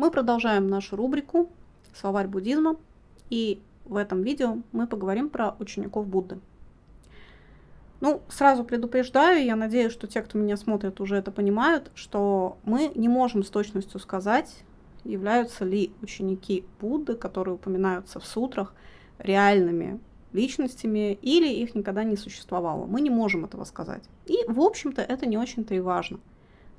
Мы продолжаем нашу рубрику «Словарь буддизма», и в этом видео мы поговорим про учеников Будды. Ну, сразу предупреждаю, я надеюсь, что те, кто меня смотрит, уже это понимают, что мы не можем с точностью сказать, являются ли ученики Будды, которые упоминаются в сутрах, реальными личностями или их никогда не существовало. Мы не можем этого сказать. И, в общем-то, это не очень-то и важно.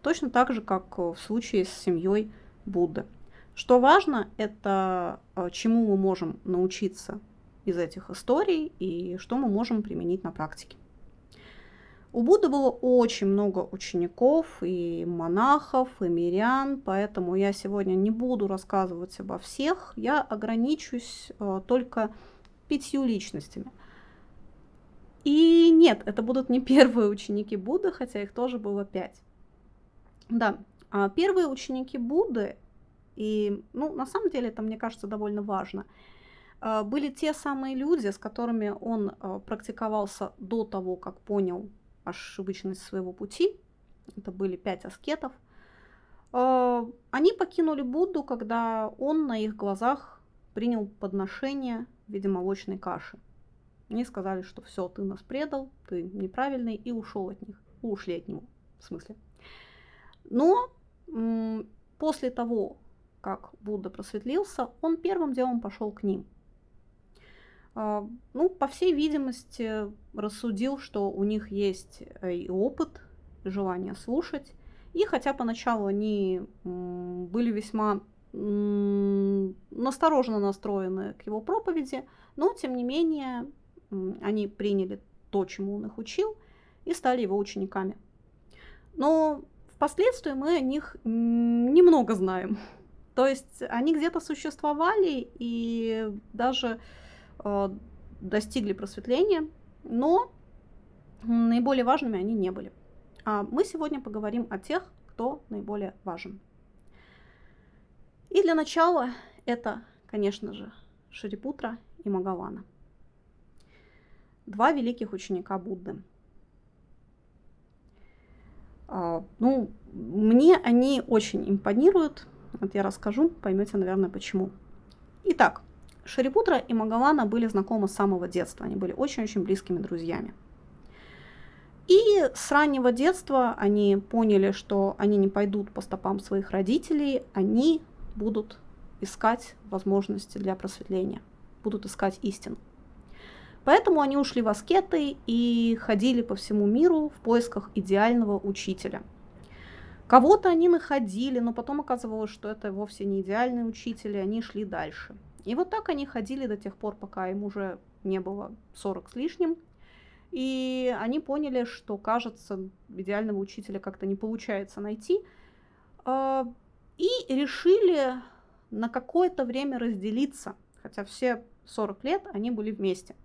Точно так же, как в случае с семьей Будды. Что важно, это э, чему мы можем научиться из этих историй и что мы можем применить на практике. У Будды было очень много учеников и монахов, и мирян, поэтому я сегодня не буду рассказывать обо всех, я ограничусь э, только пятью личностями. И нет, это будут не первые ученики Будды, хотя их тоже было пять. Да, первые ученики Будды, и, ну, на самом деле это, мне кажется, довольно важно, э, были те самые люди, с которыми он э, практиковался до того, как понял ошибочность своего пути. Это были пять аскетов. Они покинули Будду, когда он на их глазах принял подношение в виде молочной каши. Они сказали, что все, ты нас предал, ты неправильный, и ушел от них. Ушли от него, в смысле. Но после того, как Будда просветлился, он первым делом пошел к ним. А, ну, по всей видимости, рассудил, что у них есть э, и опыт, и желание слушать. И хотя поначалу они были весьма настороженно настроены к его проповеди, но тем не менее они приняли то, чему он их учил, и стали его учениками. Но впоследствии мы о них немного знаем. То есть они где-то существовали и даже э, достигли просветления, но наиболее важными они не были. А мы сегодня поговорим о тех, кто наиболее важен. И для начала это, конечно же, Шарипутра и Магавана. Два великих ученика Будды. А, ну, мне они очень импонируют. Вот я расскажу, поймете, наверное, почему. Итак, Шарипутра и Магавана были знакомы с самого детства. Они были очень-очень близкими друзьями. И с раннего детства они поняли, что они не пойдут по стопам своих родителей, они будут искать возможности для просветления, будут искать истину. Поэтому они ушли в аскеты и ходили по всему миру в поисках идеального учителя. Кого-то они находили, но потом оказывалось, что это вовсе не идеальный учитель, и они шли дальше. И вот так они ходили до тех пор, пока им уже не было 40 с лишним. И они поняли, что, кажется, идеального учителя как-то не получается найти. А, и решили на какое-то время разделиться, хотя все 40 лет они были вместе.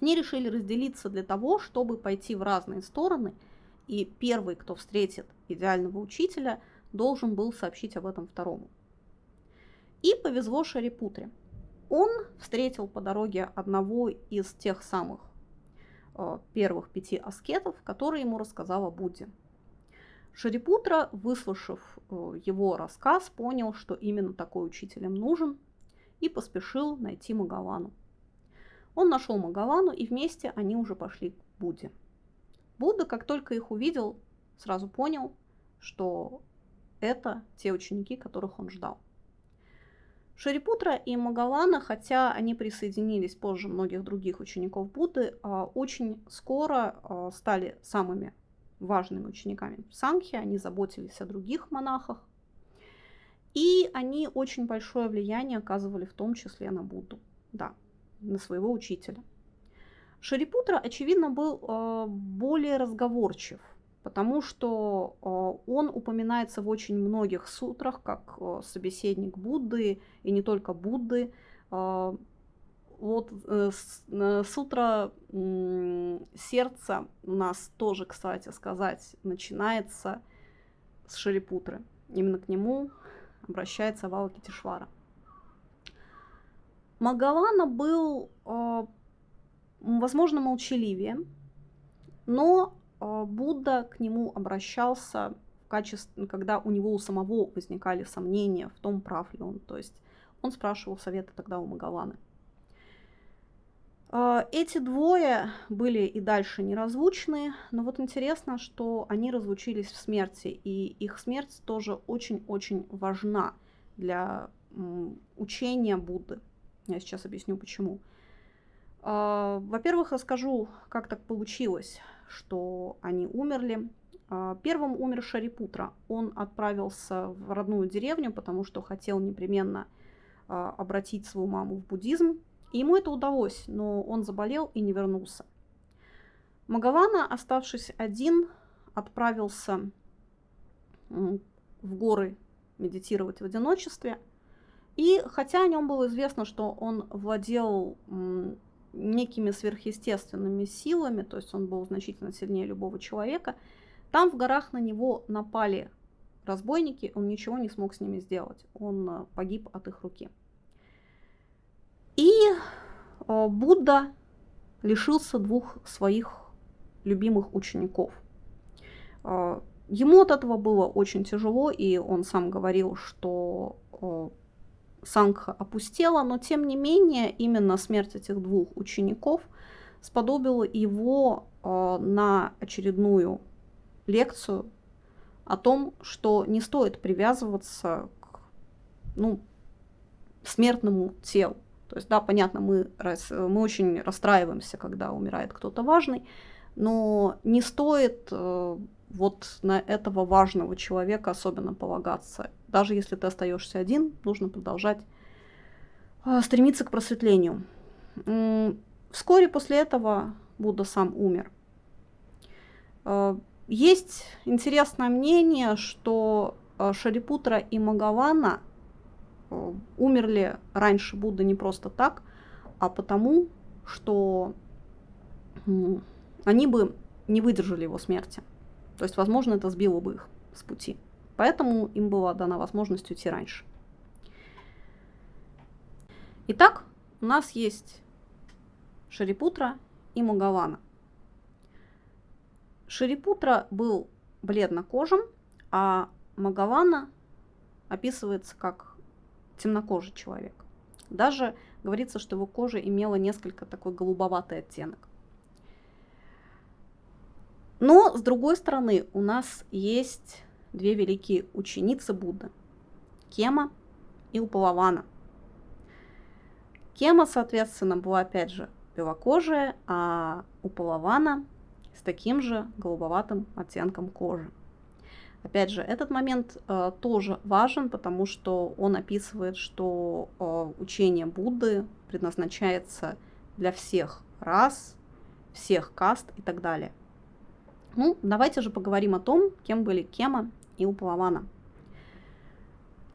Они решили разделиться для того, чтобы пойти в разные стороны, и первый, кто встретит идеального учителя, должен был сообщить об этом второму. И повезло Шарипутре. Он встретил по дороге одного из тех самых э, первых пяти аскетов, который ему рассказал о Будде. Шарипутра, выслушав э, его рассказ, понял, что именно такой учитель им нужен, и поспешил найти Магавану. Он нашел Магавану, и вместе они уже пошли к Будде. Будда, как только их увидел, сразу понял, что это те ученики, которых он ждал. Шарипутра и Магавана, хотя они присоединились позже многих других учеников Будды, а, очень скоро а, стали самыми важными учениками Сангхи, они заботились о других монахах, и они очень большое влияние оказывали в том числе на Будду, да, на своего учителя. Шарипутра, очевидно, был э, более разговорчив, потому что э, он упоминается в очень многих сутрах как э, собеседник Будды, и не только Будды. Вот сутра сердца у нас тоже, кстати сказать, начинается с Шарипутры. Именно к нему обращается Валакитишвара. Магавана был, э, возможно, молчаливее, но э, Будда к нему обращался в качестве, когда у него у самого возникали сомнения в том, прав ли он. То есть он спрашивал совета тогда у Магаваны. А, эти двое были и дальше неразлучны, но вот интересно, что они разлучились в смерти, и их смерть тоже очень-очень важна для учения Будды. Я сейчас объясню почему. А, во-первых, расскажу, как так получилось, что они умерли. А, первым умер Шарипутра. Он отправился в родную деревню, потому что хотел непременно а, обратить свою маму в буддизм. И ему это удалось, но он заболел и не вернулся. Магавана, оставшись один, отправился в горы медитировать в одиночестве. И хотя о нем было известно, что он владел некими сверхъестественными силами, то есть он был значительно сильнее любого человека, там в горах на него напали разбойники, он ничего не смог с ними сделать. Он э, погиб от их руки. И э, Будда лишился двух своих любимых учеников. Э, ему от этого было очень тяжело, и он сам говорил, что Сангха опустела, но тем не менее именно смерть этих двух учеников сподобила его на очередную лекцию о том, что не стоит привязываться к ну, смертному телу. То есть, да, понятно, мы, мы очень расстраиваемся, когда умирает кто-то важный, но не стоит э, вот на этого важного человека особенно полагаться. Даже если ты остаешься один, нужно продолжать э, стремиться к просветлению. Вскоре после этого Будда сам умер. Э, есть интересное мнение, что э, Шарипутра и Магавана умерли раньше Будды не просто так, а потому, что они бы не выдержали его смерти. То есть, возможно, это сбило бы их с пути. Поэтому им была дана возможность уйти раньше. Итак, у нас есть Шарипутра и Магавана. Шерипутра был бледнокожим, а Магавана описывается как темнокожий человек. Даже говорится, что его кожа имела несколько такой голубоватый оттенок. Но, с другой стороны, у нас есть две великие ученицы Будды. Кема и Упалавана. Кема, соответственно, была опять же белокожая, а Упалавана с таким же голубоватым оттенком кожи. Опять же, этот момент э, тоже важен, потому что он описывает, что э, учение Будды предназначается для всех рас, всех каст и так далее. Ну, давайте же поговорим о том, кем были Кема и Упалавана.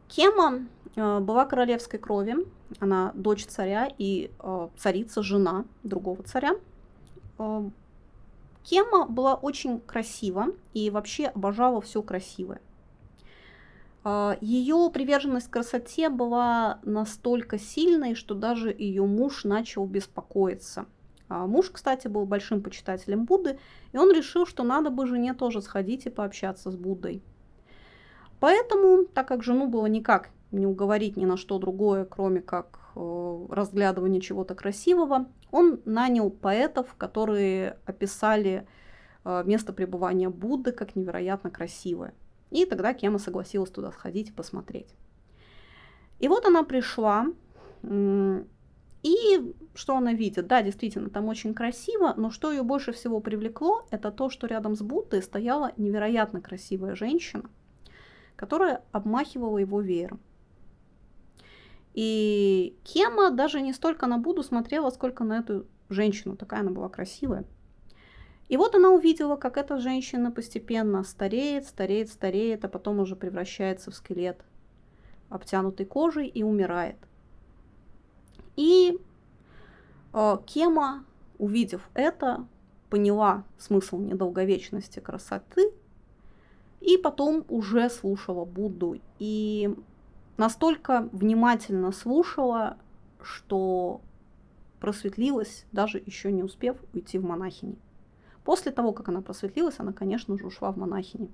Кема э, была королевской крови, она дочь царя и э, царица, жена другого царя. Э, Кема была очень красива и вообще обожала все красивое. Ее приверженность красоте была настолько сильной, что даже ее муж начал беспокоиться. А, муж, кстати, был большим почитателем Будды, и он решил, что надо бы жене тоже сходить и пообщаться с Буддой. Поэтому, так как жену было никак не уговорить ни на что другое, кроме как э, разглядывания чего-то красивого, он нанял поэтов, которые описали э, место пребывания Будды как невероятно красивое. И тогда Кема согласилась туда сходить и посмотреть. И вот она пришла, и что она видит? Да, действительно, там очень красиво, но что ее больше всего привлекло, это то, что рядом с Буддой стояла невероятно красивая женщина, которая обмахивала его веером. И Кема даже не столько на Буду смотрела, сколько на эту женщину. Такая она была красивая. И вот она увидела, как эта женщина постепенно стареет, стареет, стареет, а потом уже превращается в скелет, обтянутый кожей и умирает. И э, Кема, увидев это, поняла смысл недолговечности красоты и потом уже слушала Будду. И настолько внимательно слушала, что просветлилась, даже еще не успев уйти в монахини. После того, как она просветлилась, она, конечно же, ушла в монахини.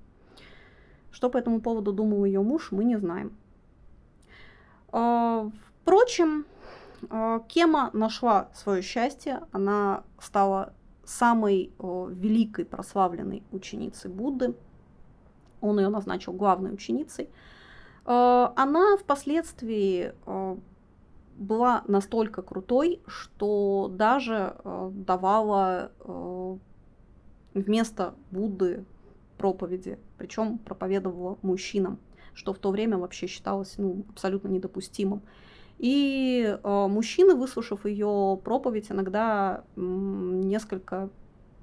Что по этому поводу думал ее муж, мы не знаем. А, впрочем, а, Кема нашла свое счастье, она стала самой великой прославленной ученицей Будды. Он ее назначил главной ученицей. А, она впоследствии была настолько крутой, что даже давала вместо Будды проповеди, причем проповедовала мужчинам, что в то время вообще считалось ну, абсолютно недопустимым. И э, мужчины, выслушав ее проповедь, иногда несколько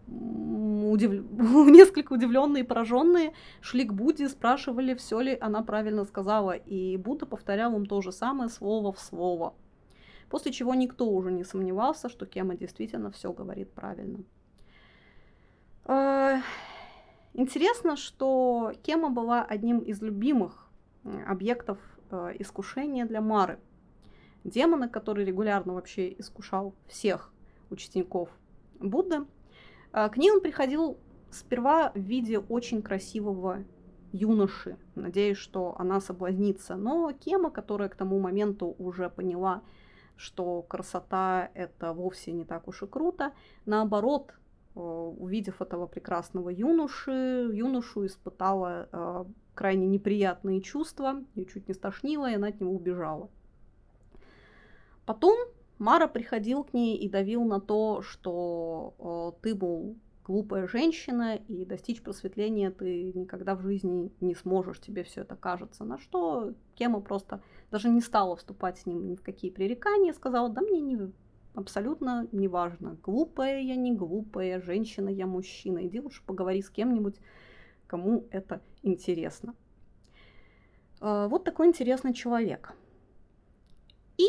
удив... несколько удивленные и пораженные шли к Будде, спрашивали, все ли она правильно сказала. И Будда повторял им то же самое слово в слово. После чего никто уже не сомневался, что Кема действительно все говорит правильно. Э, интересно, что Кема была одним из любимых объектов э, искушения для Мары – демона, который регулярно вообще искушал всех учеников Будды. А, к ней он приходил сперва в виде очень красивого юноши, надеясь, что она соблазнится. Но Кема, которая к тому моменту уже поняла, что красота это вовсе не так уж и круто, наоборот, э, увидев этого прекрасного юноши, юношу испытала э, крайне неприятные чувства, ее чуть не стошнило, и она от него убежала. Потом Мара приходил к ней и давил на то, что э, ты, мол, глупая женщина, и достичь просветления ты никогда в жизни не сможешь, тебе все это кажется. На что Кема просто даже не стала вступать с ним ни в какие пререкания, сказала, да мне не, абсолютно не важно, глупая я, не глупая, женщина я, мужчина, иди лучше поговори с кем-нибудь, кому это интересно. Э, вот такой интересный человек. И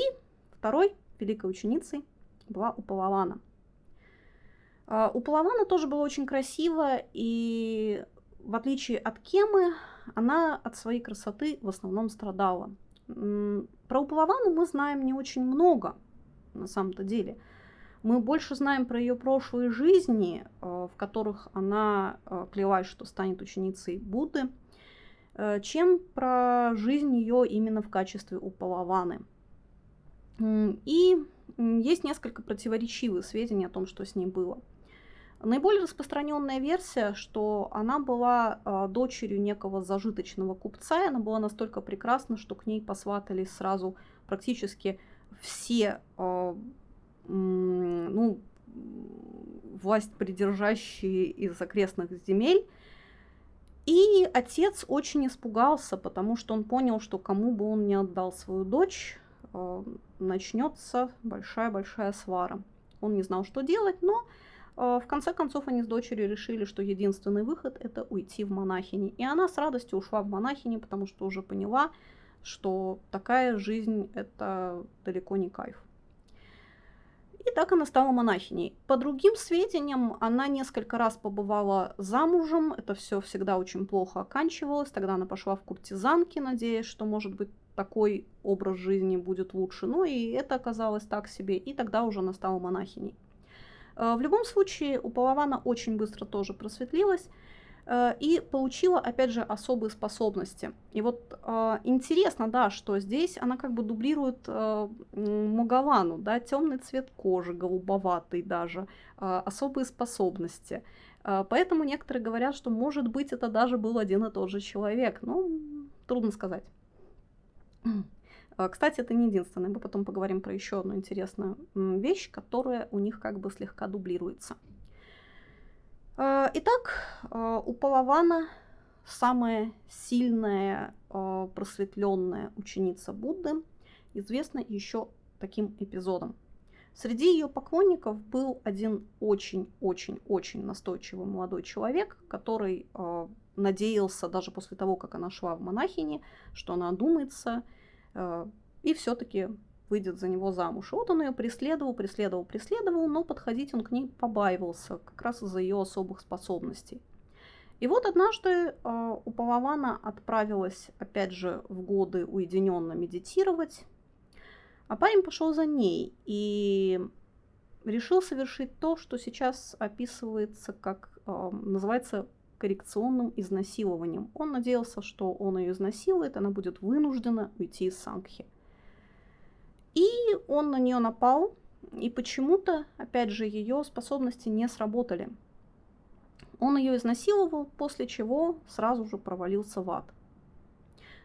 Второй великой ученицей была Упалавана. А, Упалавана тоже была очень красива, и в отличие от Кемы, она от своей красоты в основном страдала. Про Упалавану мы знаем не очень много, на самом-то деле. Мы больше знаем про ее прошлые жизни, а, в которых она а, клялась, что станет ученицей Будды, чем про жизнь ее именно в качестве Упалаваны – и есть несколько противоречивых сведений о том, что с ней было. Наиболее распространенная версия, что она была э, дочерью некого зажиточного купца, и она была настолько прекрасна, что к ней посватались сразу практически все э, ну, власть придержащие из окрестных земель. И отец очень испугался, потому что он понял, что кому бы он не отдал свою дочь, э, начнется большая-большая свара. Он не знал, что делать, но э, в конце концов они с дочерью решили, что единственный выход это уйти в монахини. И она с радостью ушла в монахини, потому что уже поняла, что такая жизнь это далеко не кайф. И так она стала монахиней. По другим сведениям, она несколько раз побывала замужем. Это все всегда очень плохо оканчивалось. Тогда она пошла в куртизанки, надеясь, что, может быть, такой образ жизни будет лучше. Ну и это оказалось так себе, и тогда уже она стала монахиней. Э, в любом случае, у Палавана очень быстро тоже просветлилась э, и получила, опять же, особые способности. И вот э, интересно, да, что здесь она как бы дублирует Магавану, да, темный цвет кожи, голубоватый даже, особые способности. Поэтому некоторые говорят, что, может быть, это даже был один и тот же человек. Ну, трудно сказать. А, кстати, это не единственное. Мы потом поговорим про еще одну интересную вещь, которая у них как бы слегка дублируется. А, итак, а, у Палавана самая сильная просветленная ученица Будды известна еще таким эпизодом. Среди ее поклонников был один очень-очень-очень настойчивый молодой человек, который надеялся даже после того, как она шла в монахини, что она одумается Э, и все-таки выйдет за него замуж. И вот он ее преследовал, преследовал, преследовал, но подходить он к ней побаивался, как раз из-за ее особых способностей. И вот однажды э, у Палавана отправилась, опять же, в годы уединенно медитировать, а парень пошел за ней и решил совершить то, что сейчас описывается как, э, называется коррекционным изнасилованием. Он надеялся, что он ее изнасилует, она будет вынуждена уйти из Сангхи. И он на нее напал, и почему-то, опять же, ее способности не сработали. Он ее изнасиловал, после чего сразу же провалился в ад.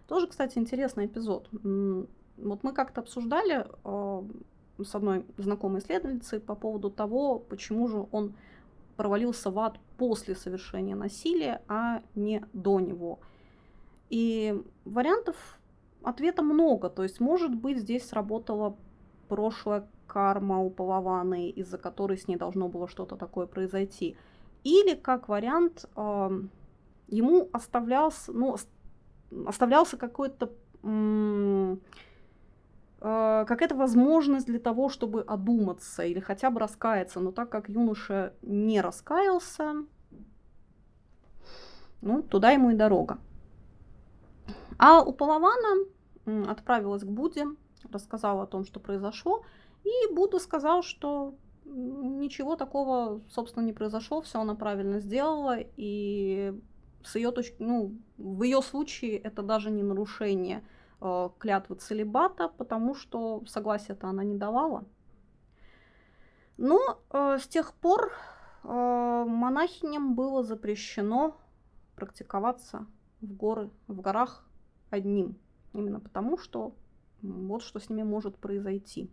Тоже, кстати, интересный эпизод. Вот мы как-то обсуждали э, с одной знакомой исследовательницей по поводу того, почему же он провалился в ад после совершения насилия, а не до него. И вариантов ответа много. То есть, может быть, здесь сработала прошлая карма у Палаваны, из-за которой с ней должно было что-то такое произойти. Или, как вариант, э, ему оставлялся, ну, оставлялся какой-то э, какая-то возможность для того, чтобы одуматься или хотя бы раскаяться. Но так как юноша не раскаялся, ну, туда ему и дорога. А у Палавана отправилась к Будде, рассказала о том, что произошло, и Будда сказал, что ничего такого, собственно, не произошло, все она правильно сделала, и с ее точки, ну, в ее случае это даже не нарушение клятвы целебата, потому что согласия-то она не давала. Но э, с тех пор э, монахиням было запрещено практиковаться в горы, в горах одним, именно потому что вот что с ними может произойти.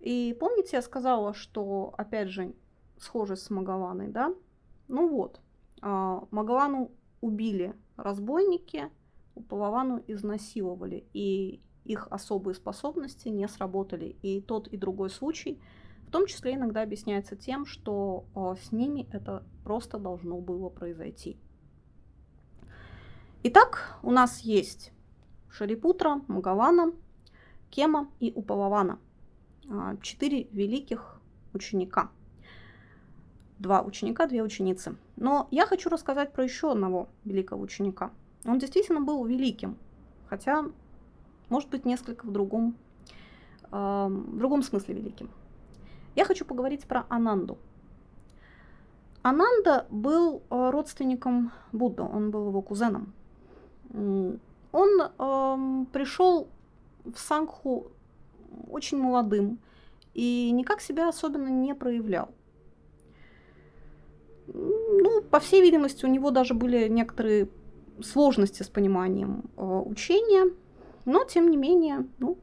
И помните, я сказала, что, опять же, схожесть с Магаваной, да? Ну вот, а, Магавану убили разбойники, Палавану изнасиловали, и их особые способности не сработали. И тот, и другой случай, в том числе иногда объясняется тем, что а, с ними это просто должно было произойти. Итак, у нас есть Шарипутра, Магавана, Кема и Упалавана – а, четыре великих ученика. Два ученика, две ученицы. Но я хочу рассказать про еще одного великого ученика. Он действительно был великим, хотя, может быть, несколько в другом, э, в другом смысле великим. Я хочу поговорить про Ананду. Ананда был э, родственником Будды, он был его кузеном. Он э, пришел в Сангху очень молодым и никак себя особенно не проявлял. Ну, по всей видимости, у него даже были некоторые сложности с пониманием э, учения, но тем не менее, ну,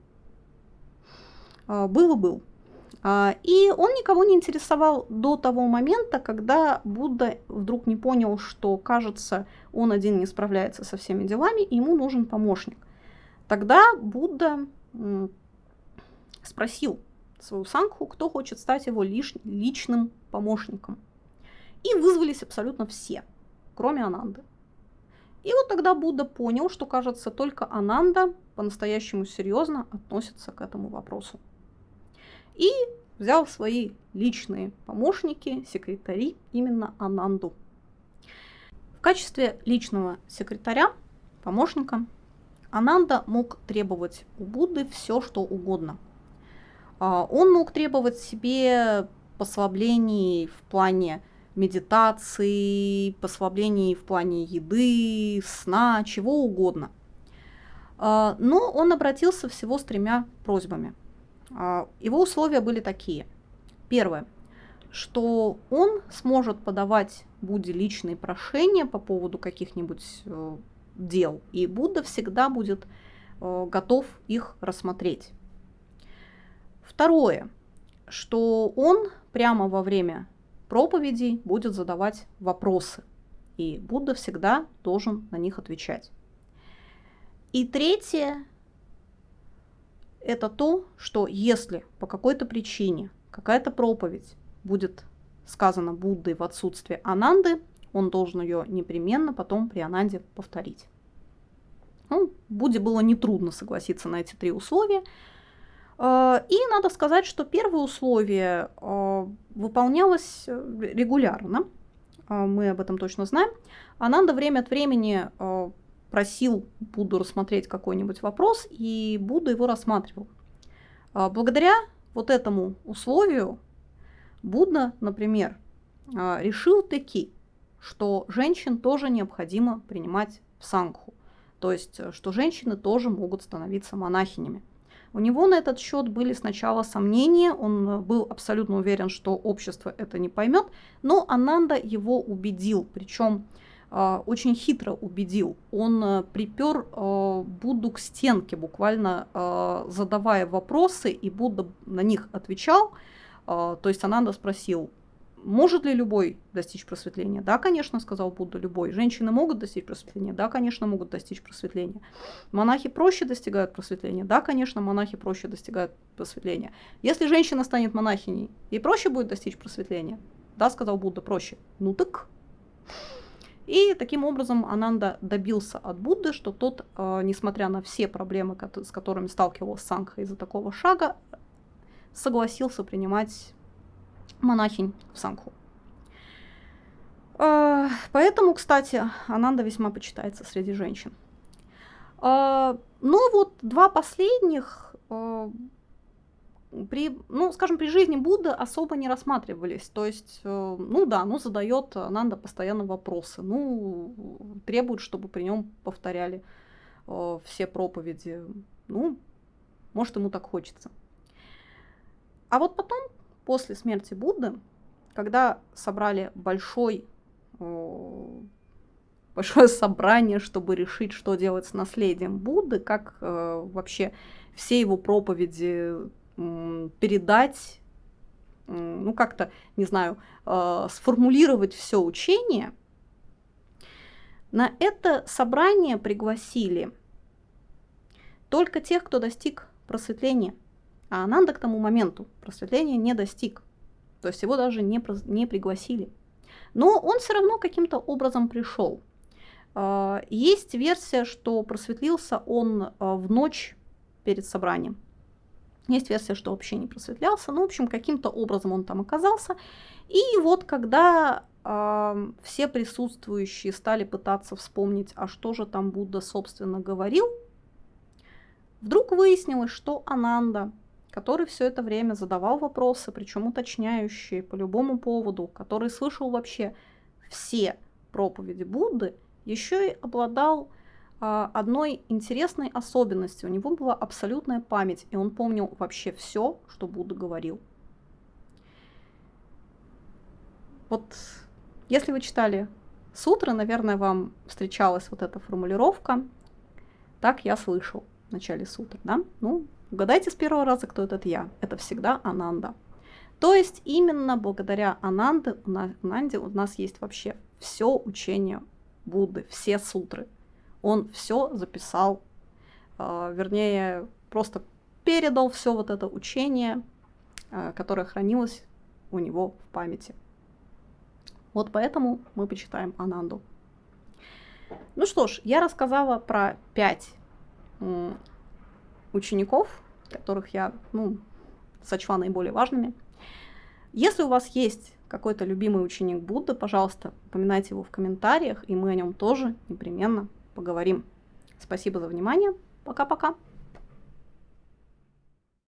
э, был и был. А, и он никого не интересовал до того момента, когда Будда вдруг не понял, что, кажется, он один не справляется со всеми делами, и ему нужен помощник. Тогда Будда спросил свою Сангху, кто хочет стать его лиш, личным помощником. И вызвались абсолютно все, кроме Ананды. И вот тогда Будда понял, что, кажется, только Ананда по-настоящему серьезно относится к этому вопросу. И взял свои личные помощники, секретари, именно Ананду. В качестве личного секретаря, помощника, Ананда мог требовать у Будды все, что угодно – а, он мог требовать себе послаблений в плане медитации, послаблений в плане еды, сна, чего угодно. А, но он обратился всего с тремя просьбами. А, его условия были такие. Первое, что он сможет подавать Будде личные прошения по поводу каких-нибудь э, дел, и Будда всегда будет э, готов их рассмотреть. Второе, что он прямо во время проповедей будет задавать вопросы, и Будда всегда должен на них отвечать. И третье, это то, что если по какой-то причине какая-то проповедь будет сказана Буддой в отсутствие Ананды, он должен ее непременно потом при Ананде повторить. Ну, Будде было нетрудно согласиться на эти три условия – и надо сказать, что первое условие э, выполнялось э, регулярно, мы об этом точно знаем. Ананда время от времени просил Будду рассмотреть какой-нибудь вопрос, и Будда его рассматривал. Благодаря вот этому условию Будда, например, решил таки, что женщин тоже необходимо принимать в сангху. То есть, э, что женщины тоже могут становиться монахинями. У него на этот счет были сначала сомнения, он э, был абсолютно уверен, что общество это не поймет, но Ананда его убедил, причем э, очень хитро убедил. Он э, припер э, Будду к стенке, буквально задавая вопросы, и Будда на них отвечал. Э, то есть Ананда спросил, может ли любой достичь просветления? Да, конечно, сказал Будда, любой. Женщины могут достичь просветления? Да, конечно, могут достичь просветления. Монахи проще достигают просветления? Да, конечно, монахи проще достигают просветления. Если женщина станет монахиней, ей проще будет достичь просветления? Да, сказал Будда, проще. Ну так. И таким образом Ананда добился от Будды, что тот, э, несмотря на все проблемы, с которыми сталкивался Сангха из-за такого шага, согласился принимать монахинь в Сангху. А, поэтому, кстати, Ананда весьма почитается среди женщин. А, но вот два последних а, при, ну, скажем, при жизни Будды особо не рассматривались. То есть, э, ну да, ну задает Ананда постоянно вопросы, ну требует, чтобы при нем повторяли э, все проповеди. Ну, может, ему так хочется. А вот потом после смерти Будды, когда собрали большой, большое собрание, чтобы решить, что делать с наследием Будды, как э, вообще все его проповеди э, передать, э, ну как-то, не знаю, э, сформулировать все учение, на это собрание пригласили только тех, кто достиг просветления – а Ананда к тому моменту просветления не достиг. То есть его даже не, не пригласили. Но он все равно каким-то образом пришел. А, есть версия, что просветлился он а, в ночь перед собранием. Есть версия, что вообще не просветлялся. Ну, в общем, каким-то образом он там оказался. И вот когда э, все присутствующие стали пытаться вспомнить, а что же там Будда, собственно, говорил, вдруг выяснилось, что Ананда который все это время задавал вопросы, причем уточняющие по любому поводу, который слышал вообще все проповеди Будды, еще и обладал а, одной интересной особенностью. У него была абсолютная память, и он помнил вообще все, что Будда говорил. Вот если вы читали сутры, наверное, вам встречалась вот эта формулировка. Так я слышал в начале сутр, да? Ну, Угадайте с первого раза, кто этот я. Это всегда Ананда. То есть именно благодаря Ананде, Ананде у нас есть вообще все учение Будды, все сутры. Он все записал, э, вернее, просто передал все вот это учение, э, которое хранилось у него в памяти. Вот поэтому мы почитаем Ананду. Ну что ж, я рассказала про пять учеников, которых я ну, сочла наиболее важными. Если у вас есть какой-то любимый ученик Будды, пожалуйста, упоминайте его в комментариях, и мы о нем тоже непременно поговорим. Спасибо за внимание. Пока-пока.